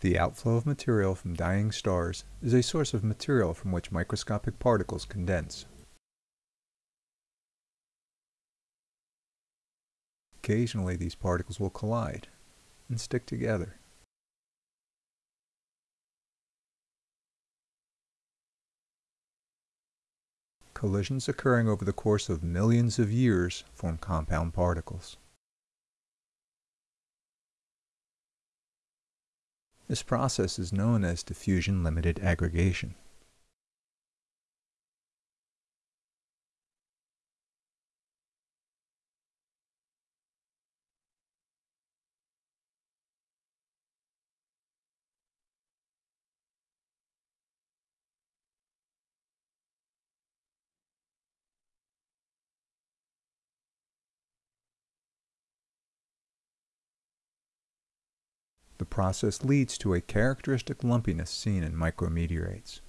The outflow of material from dying stars is a source of material from which microscopic particles condense. Occasionally these particles will collide and stick together. Collisions occurring over the course of millions of years form compound particles. This process is known as diffusion limited aggregation. The process leads to a characteristic lumpiness seen in micrometeorites.